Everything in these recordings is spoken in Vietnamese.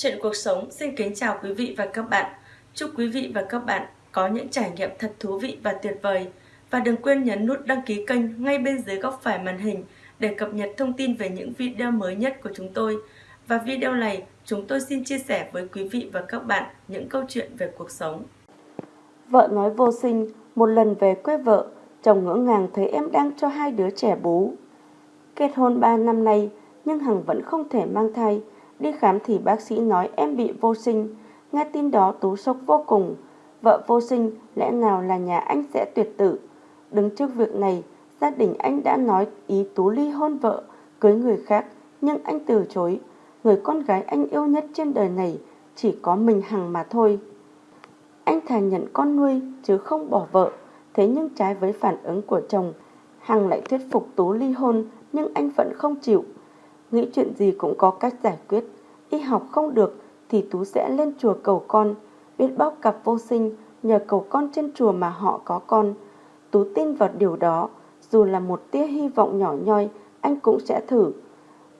Chuyện cuộc sống xin kính chào quý vị và các bạn. Chúc quý vị và các bạn có những trải nghiệm thật thú vị và tuyệt vời. Và đừng quên nhấn nút đăng ký kênh ngay bên dưới góc phải màn hình để cập nhật thông tin về những video mới nhất của chúng tôi. Và video này, chúng tôi xin chia sẻ với quý vị và các bạn những câu chuyện về cuộc sống. Vợ nói vô sinh, một lần về quê vợ, chồng ngỡ ngàng thấy em đang cho hai đứa trẻ bú. Kết hôn 3 năm nay, nhưng Hằng vẫn không thể mang thai. Đi khám thì bác sĩ nói em bị vô sinh. Nghe tin đó Tú sốc vô cùng. Vợ vô sinh, lẽ nào là nhà anh sẽ tuyệt tử. Đứng trước việc này, gia đình anh đã nói ý Tú ly hôn vợ, cưới người khác, nhưng anh từ chối. Người con gái anh yêu nhất trên đời này chỉ có mình Hằng mà thôi. Anh thà nhận con nuôi chứ không bỏ vợ. Thế nhưng trái với phản ứng của chồng, Hằng lại thuyết phục Tú ly hôn nhưng anh vẫn không chịu. Nghĩ chuyện gì cũng có cách giải quyết. Y học không được thì Tú sẽ lên chùa cầu con. Biết bao cặp vô sinh nhờ cầu con trên chùa mà họ có con. Tú tin vào điều đó. Dù là một tia hy vọng nhỏ nhoi, anh cũng sẽ thử.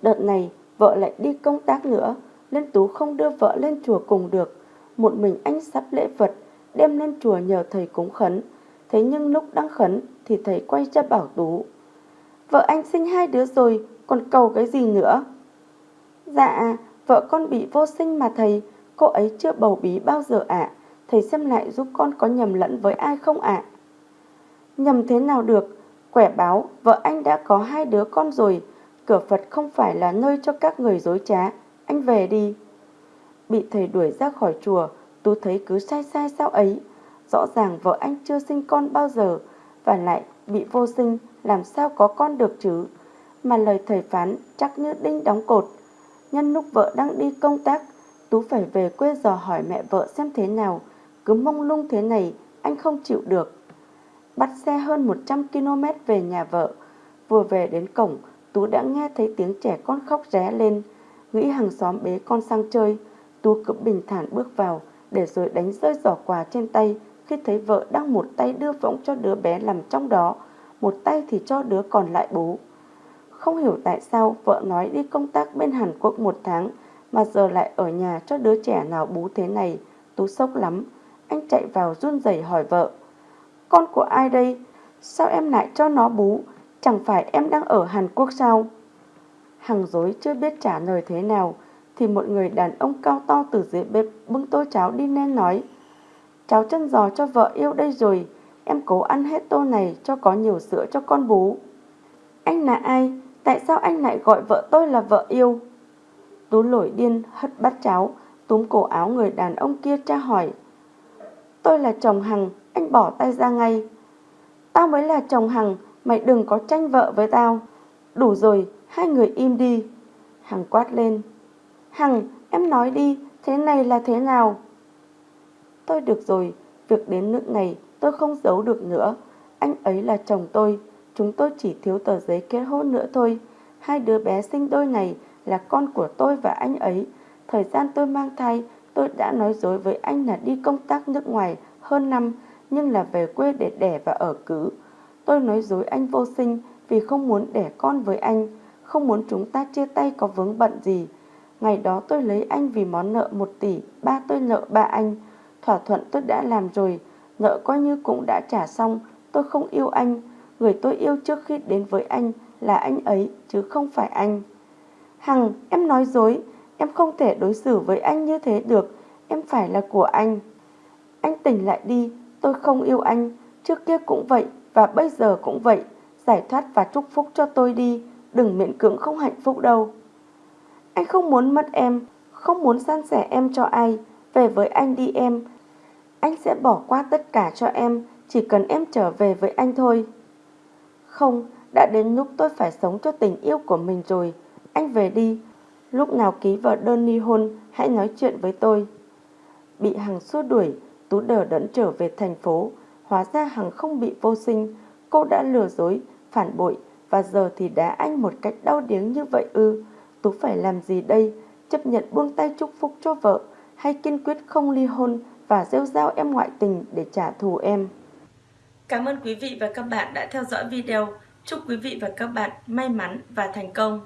Đợt này, vợ lại đi công tác nữa, nên Tú không đưa vợ lên chùa cùng được. Một mình anh sắp lễ vật, đem lên chùa nhờ thầy cúng khấn. Thế nhưng lúc đang khấn thì thầy quay ra bảo Tú. Vợ anh sinh hai đứa rồi, còn cầu cái gì nữa? Dạ, vợ con bị vô sinh mà thầy, cô ấy chưa bầu bí bao giờ ạ. Thầy xem lại giúp con có nhầm lẫn với ai không ạ? Nhầm thế nào được? Quẻ báo, vợ anh đã có hai đứa con rồi. Cửa Phật không phải là nơi cho các người dối trá. Anh về đi. Bị thầy đuổi ra khỏi chùa, Tú thấy cứ sai sai sao ấy. Rõ ràng vợ anh chưa sinh con bao giờ, và lại bị vô sinh, làm sao có con được chứ? Mà lời thầy phán chắc như đinh đóng cột. Nhân lúc vợ đang đi công tác, Tú phải về quê dò hỏi mẹ vợ xem thế nào. Cứ mông lung thế này, anh không chịu được. Bắt xe hơn 100 km về nhà vợ. Vừa về đến cổng, Tú đã nghe thấy tiếng trẻ con khóc ré lên. Nghĩ hàng xóm bế con sang chơi. Tú cứ bình thản bước vào, để rồi đánh rơi giỏ quà trên tay khi thấy vợ đang một tay đưa võng cho đứa bé nằm trong đó, một tay thì cho đứa còn lại bú. Không hiểu tại sao vợ nói đi công tác bên Hàn Quốc một tháng, mà giờ lại ở nhà cho đứa trẻ nào bú thế này. Tú sốc lắm. Anh chạy vào run rẩy hỏi vợ. Con của ai đây? Sao em lại cho nó bú? Chẳng phải em đang ở Hàn Quốc sao? Hằng dối chưa biết trả lời thế nào, thì một người đàn ông cao to từ dưới bếp bưng tô cháo đi lên nói, Cháu chân giò cho vợ yêu đây rồi Em cố ăn hết tô này cho có nhiều sữa cho con bú Anh là ai? Tại sao anh lại gọi vợ tôi là vợ yêu? Tú lổi điên hất bát cháo Túm cổ áo người đàn ông kia tra hỏi Tôi là chồng Hằng Anh bỏ tay ra ngay Tao mới là chồng Hằng Mày đừng có tranh vợ với tao Đủ rồi, hai người im đi Hằng quát lên Hằng, em nói đi, thế này là thế nào? Tôi được rồi, việc đến nước này tôi không giấu được nữa. Anh ấy là chồng tôi, chúng tôi chỉ thiếu tờ giấy kết hôn nữa thôi. Hai đứa bé sinh đôi này là con của tôi và anh ấy. Thời gian tôi mang thai, tôi đã nói dối với anh là đi công tác nước ngoài hơn năm, nhưng là về quê để đẻ và ở cứ. Tôi nói dối anh vô sinh vì không muốn đẻ con với anh, không muốn chúng ta chia tay có vướng bận gì. Ngày đó tôi lấy anh vì món nợ 1 tỷ, ba tôi nợ ba anh. Thỏa thuận tôi đã làm rồi, nợ coi như cũng đã trả xong, tôi không yêu anh. Người tôi yêu trước khi đến với anh là anh ấy, chứ không phải anh. Hằng, em nói dối, em không thể đối xử với anh như thế được, em phải là của anh. Anh tỉnh lại đi, tôi không yêu anh, trước kia cũng vậy và bây giờ cũng vậy. Giải thoát và chúc phúc cho tôi đi, đừng miễn cưỡng không hạnh phúc đâu. Anh không muốn mất em, không muốn san sẻ em cho ai. Về với anh đi em. Anh sẽ bỏ qua tất cả cho em, chỉ cần em trở về với anh thôi. Không, đã đến lúc tôi phải sống cho tình yêu của mình rồi. Anh về đi. Lúc nào ký vào đơn ly hôn, hãy nói chuyện với tôi. Bị Hằng xua đuổi, Tú đờ đẫn trở về thành phố. Hóa ra Hằng không bị vô sinh. Cô đã lừa dối, phản bội và giờ thì đá anh một cách đau điếng như vậy ư. Tú phải làm gì đây? Chấp nhận buông tay chúc phúc cho vợ hay kiên quyết không ly hôn và rêu rao em ngoại tình để trả thù em? Cảm ơn quý vị và các bạn đã theo dõi video. Chúc quý vị và các bạn may mắn và thành công.